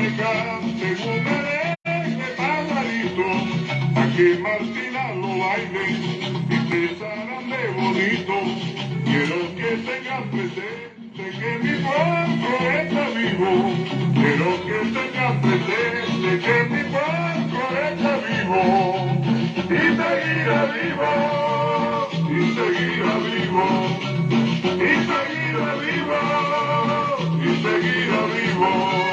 me canten un merengue pajarito, pa' que Martina lo baile y te de bonito. Quiero que tengas presente que mi pueblo está vivo. Quiero que tengas presente que mi pueblo está vivo. Y seguirá vivo, y seguirá vivo, y seguirá vivo, y seguirá vivo.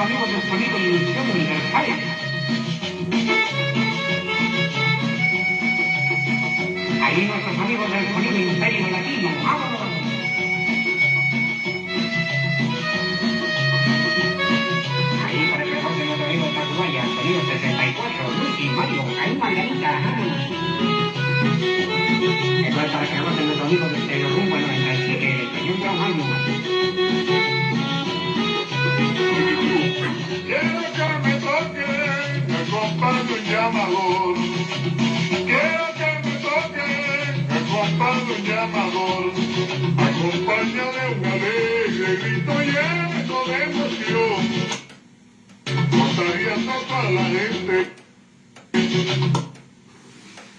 Amigos del sonido y ilusión universal. Ahí nuestros amigos del sonido imperio latino. ¡Vámonos! Ahí para que reporten nuestro amigo de Tacubaya, sonido 64, Luis y Mario, ahí Margarita. Es para que reporten nuestro amigo de Stereo Rumbo 97, el John Mario. Quiero que me toque compás de un llamador. Quiero que me toque compás de un llamador. Acompaña de un alegre grito lleno de emoción. Contaría toda la gente.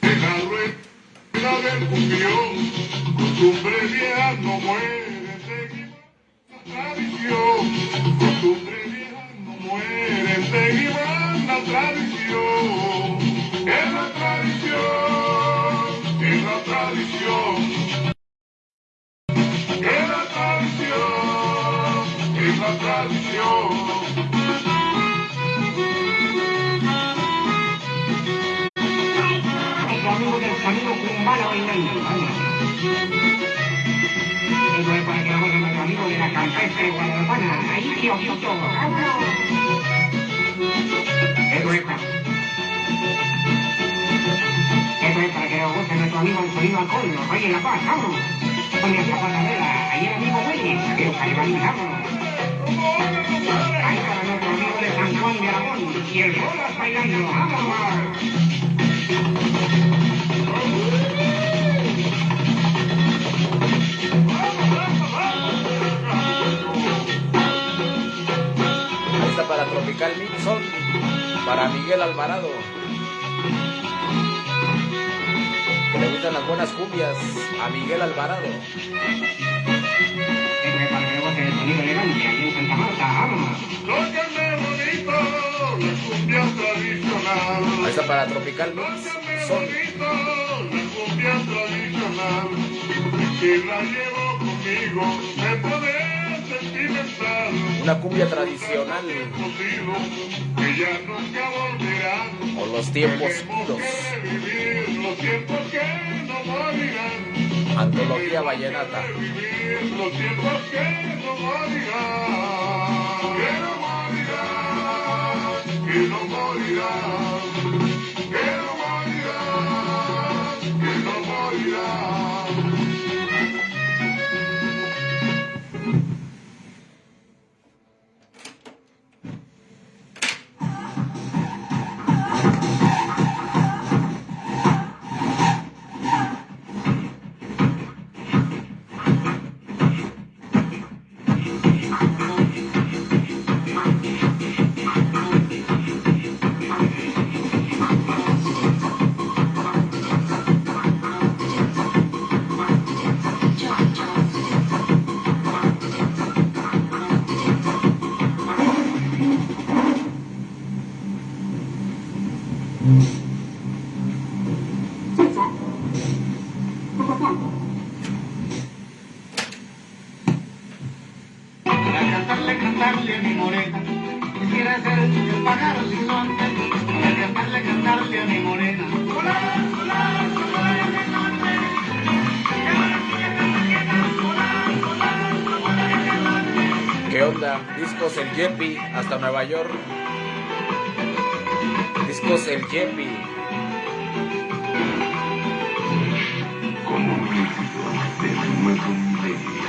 En la rueda del cumbión, costumbre vieja no muere, tradición. Costumbre mueren, seguirán la tradición, es la tradición, es la tradición, es la tradición, es la tradición. Campestre guadalupana. Ahí, tío, es para... Eso es para que nos guste nuestro amigo el sonido alcohol. Oye, La Paz, vámonos. Con esta patadera. Ahí el amigo Willis. Que nos. Ahí para nuestro amigo de San Juan de Aragón. Y el Bolas bailando. ¡Vámonos! Tropical Mixon, para Miguel Alvarado. Que le gustan las buenas cumbias a Miguel Alvarado. Ahí está para Tropical Mix. Son. la llevo conmigo, me una cumbia tradicional o los tiempos idos. Antología vallenata. encantarle cantarle a mi morena. Quisiera ser el pájaro sin suerte, para encantarle cantarle a mi morena. ¿Qué onda? Discos El Yepi hasta Nueva York. Discos El Yepi. Como un de nuevo milenio.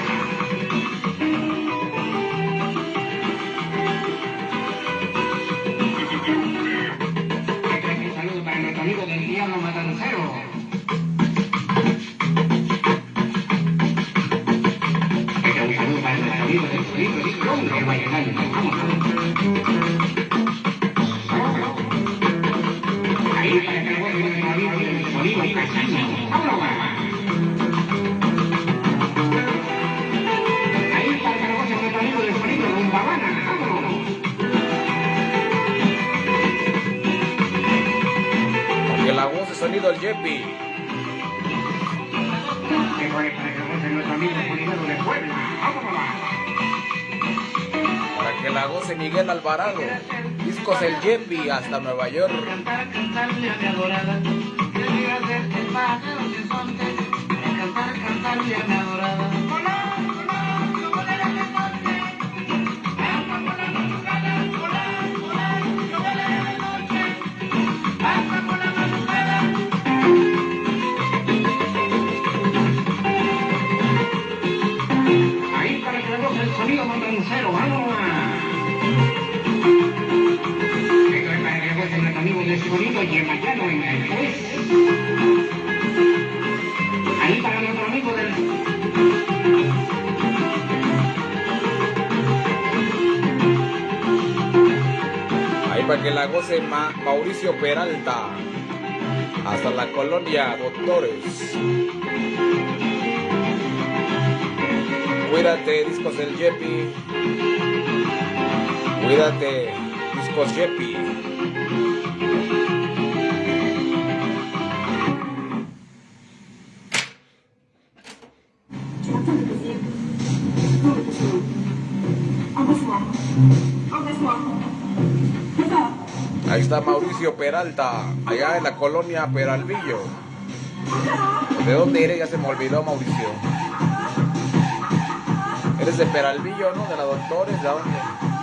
Sonido El Yepi. Es para que nuestro amigo de Puebla. Para Miguel Alvarado. Discos El Yepi hasta Nueva York. Ahí para que el sonido. Yemayano en el juez. Ahí para nuestro amigo del... Para que la goce Ma- Mauricio Peralta. Hasta la colonia Doctores. Cuídate, discos del Yepi. Cuídate, discos Yepi. Ahí está Mauricio Peralta, allá en la colonia Peralvillo. ¿De dónde eres? Ya se me olvidó, Mauricio. Eres de Peralvillo, ¿no? De la Doctores, ¿de dónde?